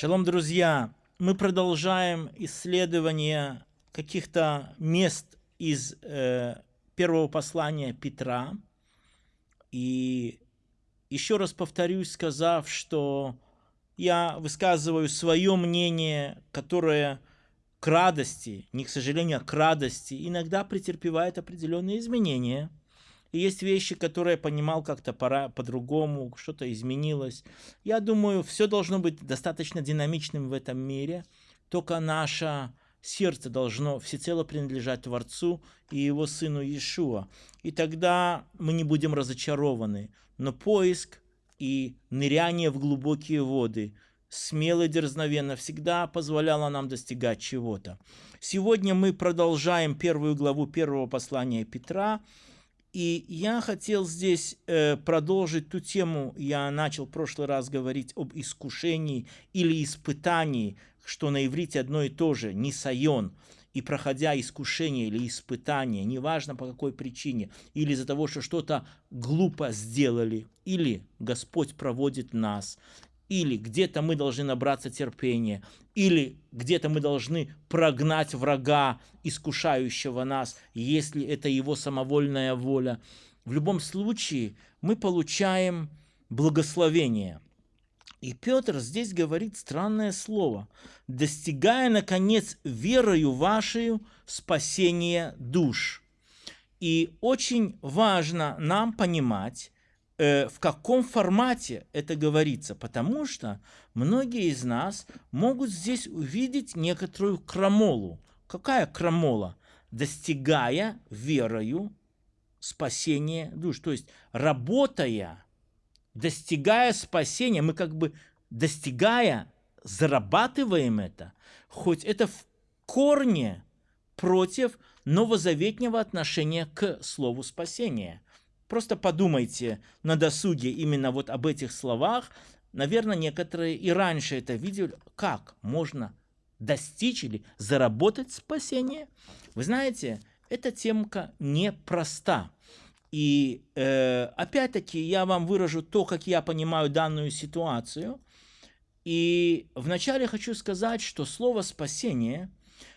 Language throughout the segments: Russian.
Шалом, друзья! Мы продолжаем исследование каких-то мест из э, первого послания Петра. И еще раз повторюсь, сказав, что я высказываю свое мнение, которое к радости, не к сожалению, а к радости, иногда претерпевает определенные изменения – и есть вещи, которые я понимал как-то пора по-другому, что-то изменилось. Я думаю, все должно быть достаточно динамичным в этом мире. Только наше сердце должно всецело принадлежать Творцу и Его Сыну Иешуа. И тогда мы не будем разочарованы. Но поиск и ныряние в глубокие воды смело и дерзновенно всегда позволяло нам достигать чего-то. Сегодня мы продолжаем первую главу первого послания Петра, и я хотел здесь э, продолжить ту тему, я начал в прошлый раз говорить об искушении или испытании, что на иврите одно и то же, не сайон. И проходя искушение или испытание, неважно по какой причине, или из-за того, что что-то глупо сделали, или Господь проводит нас, или где-то мы должны набраться терпения, или где-то мы должны прогнать врага, искушающего нас, если это его самовольная воля. В любом случае мы получаем благословение. И Петр здесь говорит странное слово. «Достигая, наконец, верою вашей спасения душ». И очень важно нам понимать, Э, в каком формате это говорится, потому что многие из нас могут здесь увидеть некоторую крамолу. Какая крамола? Достигая верою спасения душ. То есть работая, достигая спасения, мы как бы достигая, зарабатываем это, хоть это в корне против новозаветнего отношения к слову спасения – Просто подумайте на досуге именно вот об этих словах. Наверное, некоторые и раньше это видели. Как можно достичь или заработать спасение? Вы знаете, эта темка непроста. И э, опять-таки я вам выражу то, как я понимаю данную ситуацию. И вначале хочу сказать, что слово «спасение»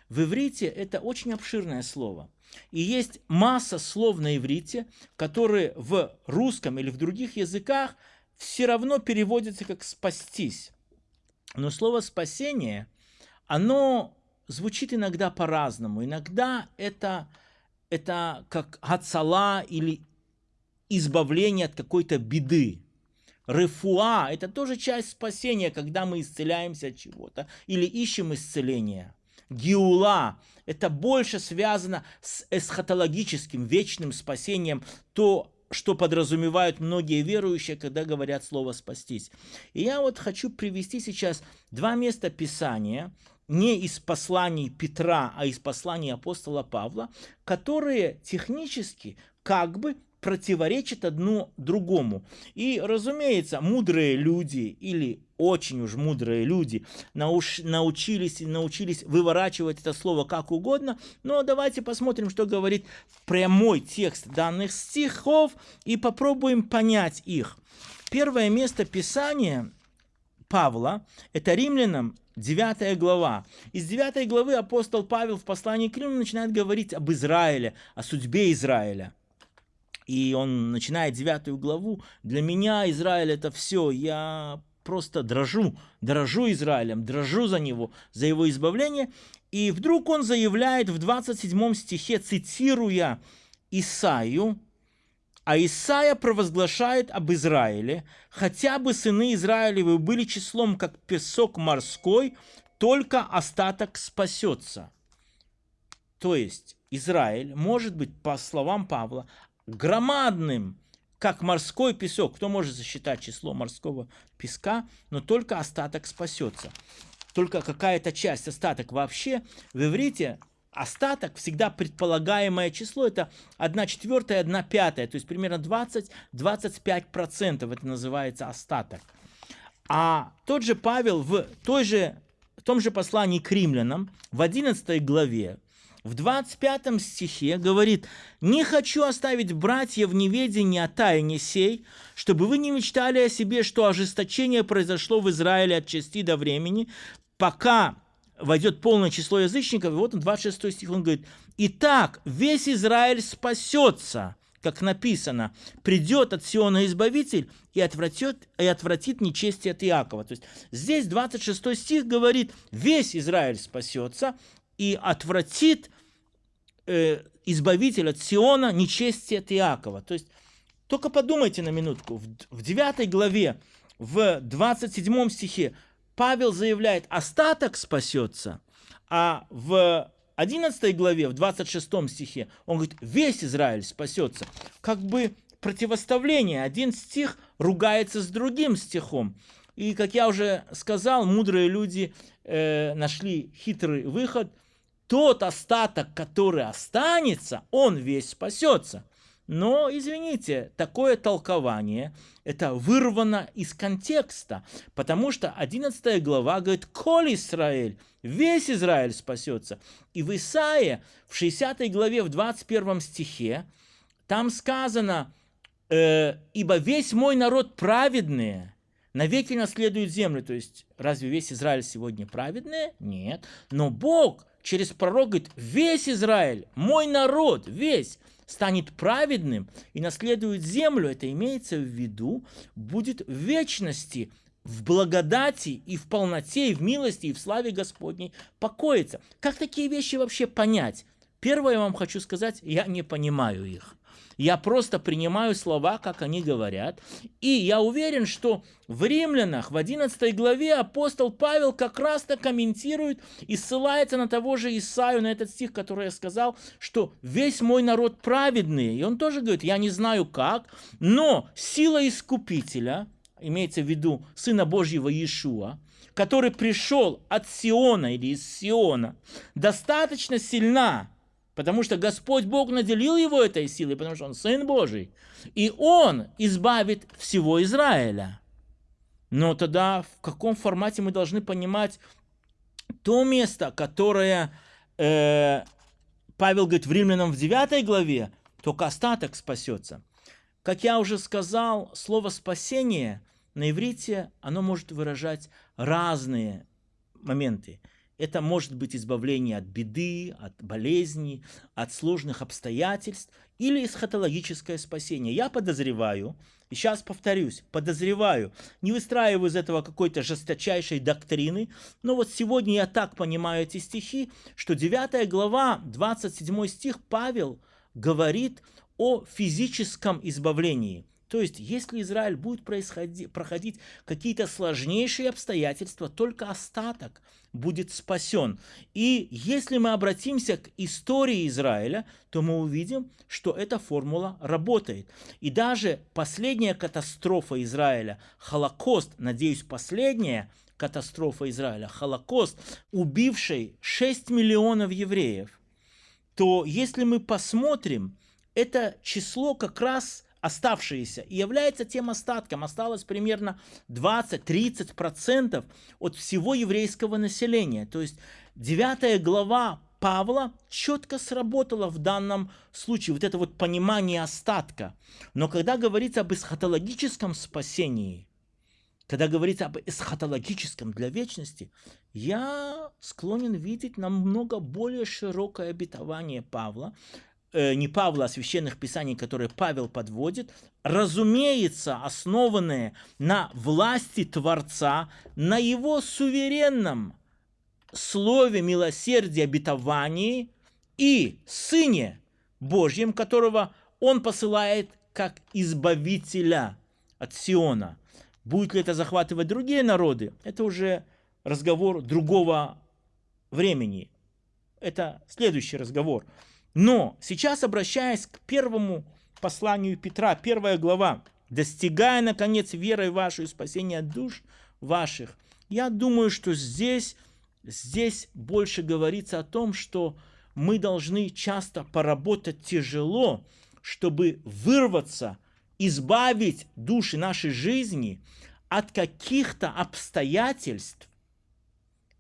в иврите это очень обширное слово. И есть масса слов на иврите, которые в русском или в других языках все равно переводятся как «спастись». Но слово «спасение», оно звучит иногда по-разному. Иногда это, это как «гацала» или избавление от какой-то беды. Рефуа – это тоже часть спасения, когда мы исцеляемся от чего-то или ищем исцеления. Гиула – это больше связано с эсхатологическим, вечным спасением, то, что подразумевают многие верующие, когда говорят слово «спастись». И я вот хочу привести сейчас два места Писания, не из посланий Петра, а из посланий апостола Павла, которые технически как бы противоречат одно другому. И, разумеется, мудрые люди или очень уж мудрые люди науч, научились научились выворачивать это слово как угодно. Но давайте посмотрим, что говорит прямой текст данных стихов и попробуем понять их. Первое место Писания Павла – это римлянам 9 глава. Из 9 главы апостол Павел в послании к Римлянам начинает говорить об Израиле, о судьбе Израиля. И он начинает девятую главу. Для меня Израиль это все. Я просто дрожу, дрожу Израилем, дрожу за него, за его избавление. И вдруг он заявляет в 27 стихе, цитируя Исаию, а Исаия провозглашает об Израиле, хотя бы сыны Израилевы были числом, как песок морской, только остаток спасется. То есть Израиль может быть, по словам Павла, громадным, как морской песок. Кто может засчитать число морского песка, но только остаток спасется. Только какая-то часть, остаток вообще в иврите остаток, всегда предполагаемое число, это 1 четвертая, 1 пятая, то есть примерно 20-25% это называется остаток. А тот же Павел в, той же, в том же послании к римлянам, в 11 главе, в 25 стихе говорит, «Не хочу оставить братья в неведении о тайне сей, чтобы вы не мечтали о себе, что ожесточение произошло в Израиле от части до времени, пока войдет полное число язычников». И вот он, 26 стих, он говорит, «Итак, весь Израиль спасется, как написано, придет от Сиона Избавитель и отвратит, и отвратит нечестие от Иакова». То есть здесь 26 стих говорит, весь Израиль спасется, и отвратит э, избавитель от Сиона нечестие от Иакова. То есть только подумайте на минутку. В, в 9 главе, в 27 стихе Павел заявляет, остаток спасется, а в 11 главе, в 26 стихе, он говорит, весь Израиль спасется. Как бы противоставление. Один стих ругается с другим стихом. И, как я уже сказал, мудрые люди э, нашли хитрый выход – тот остаток, который останется, он весь спасется. Но, извините, такое толкование, это вырвано из контекста, потому что 11 глава говорит «Коль Израиль», весь Израиль спасется. И в Исаии, в 60 главе, в 21 стихе, там сказано э, «Ибо весь мой народ праведный, навеки наследует землю». То есть, разве весь Израиль сегодня праведный? Нет. Но Бог – через пророк говорит, весь Израиль, мой народ, весь, станет праведным и наследует землю, это имеется в виду, будет в вечности, в благодати и в полноте, и в милости, и в славе Господней покоится. Как такие вещи вообще понять? Первое я вам хочу сказать, я не понимаю их. Я просто принимаю слова, как они говорят. И я уверен, что в Римлянах, в 11 главе, апостол Павел как раз-то комментирует и ссылается на того же Исаию, на этот стих, который я сказал, что весь мой народ праведный. И он тоже говорит, я не знаю как, но сила Искупителя, имеется в виду Сына Божьего Иешуа, который пришел от Сиона или из Сиона, достаточно сильна, Потому что Господь Бог наделил его этой силой, потому что он Сын Божий. И он избавит всего Израиля. Но тогда в каком формате мы должны понимать то место, которое э, Павел говорит в Римлянам в 9 главе, только остаток спасется. Как я уже сказал, слово «спасение» на иврите, оно может выражать разные моменты. Это может быть избавление от беды, от болезни, от сложных обстоятельств или эсхатологическое спасение. Я подозреваю, и сейчас повторюсь, подозреваю, не выстраиваю из этого какой-то жесточайшей доктрины, но вот сегодня я так понимаю эти стихи, что 9 глава, 27 стих Павел говорит о физическом избавлении – то есть, если Израиль будет проходить какие-то сложнейшие обстоятельства, только остаток будет спасен. И если мы обратимся к истории Израиля, то мы увидим, что эта формула работает. И даже последняя катастрофа Израиля, Холокост, надеюсь, последняя катастрофа Израиля, Холокост, убивший 6 миллионов евреев, то если мы посмотрим, это число как раз оставшиеся, и является тем остатком. Осталось примерно 20-30% от всего еврейского населения. То есть 9 глава Павла четко сработала в данном случае, вот это вот понимание остатка. Но когда говорится об эсхатологическом спасении, когда говорится об эсхатологическом для вечности, я склонен видеть намного более широкое обетование Павла, Э, не Павла, а священных писаний, которые Павел подводит, разумеется, основанные на власти Творца, на его суверенном слове милосердия, обетовании и Сыне Божьем, которого он посылает как избавителя от Сиона. Будет ли это захватывать другие народы, это уже разговор другого времени. Это следующий разговор. Но сейчас, обращаясь к первому посланию Петра, первая глава, достигая, наконец, верой вашей спасения душ ваших, я думаю, что здесь, здесь больше говорится о том, что мы должны часто поработать тяжело, чтобы вырваться, избавить души нашей жизни от каких-то обстоятельств,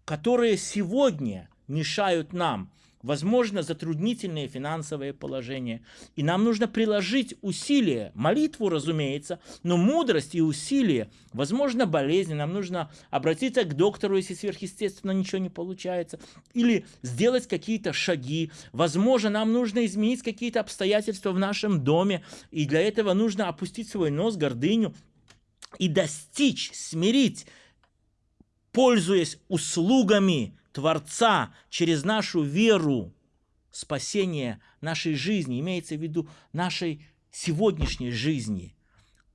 которые сегодня мешают нам возможно, затруднительные финансовые положения. И нам нужно приложить усилия, молитву, разумеется, но мудрость и усилия, возможно, болезни, нам нужно обратиться к доктору, если сверхъестественно ничего не получается, или сделать какие-то шаги. Возможно, нам нужно изменить какие-то обстоятельства в нашем доме, и для этого нужно опустить свой нос, гордыню, и достичь, смирить, пользуясь услугами Творца через нашу веру, спасение нашей жизни, имеется в виду нашей сегодняшней жизни.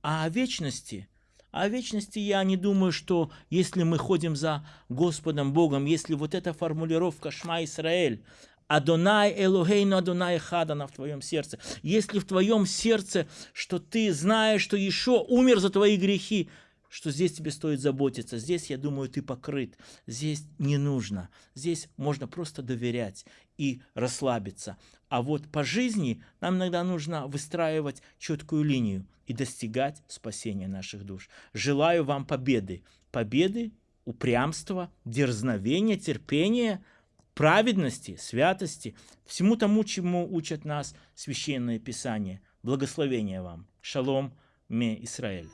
А о вечности, о вечности я не думаю, что если мы ходим за Господом Богом, если вот эта формулировка «Шма Исраэль», Адонай Элохейну Адонай Хадана в твоем сердце. Если в твоем сердце, что ты знаешь, что еще умер за твои грехи, что здесь тебе стоит заботиться. Здесь, я думаю, ты покрыт. Здесь не нужно. Здесь можно просто доверять и расслабиться. А вот по жизни нам иногда нужно выстраивать четкую линию и достигать спасения наших душ. Желаю вам победы. Победы, упрямства, дерзновения, терпения, праведности, святости, всему тому, чему учат нас Священное Писание. Благословения вам. Шалом, ме Израиль.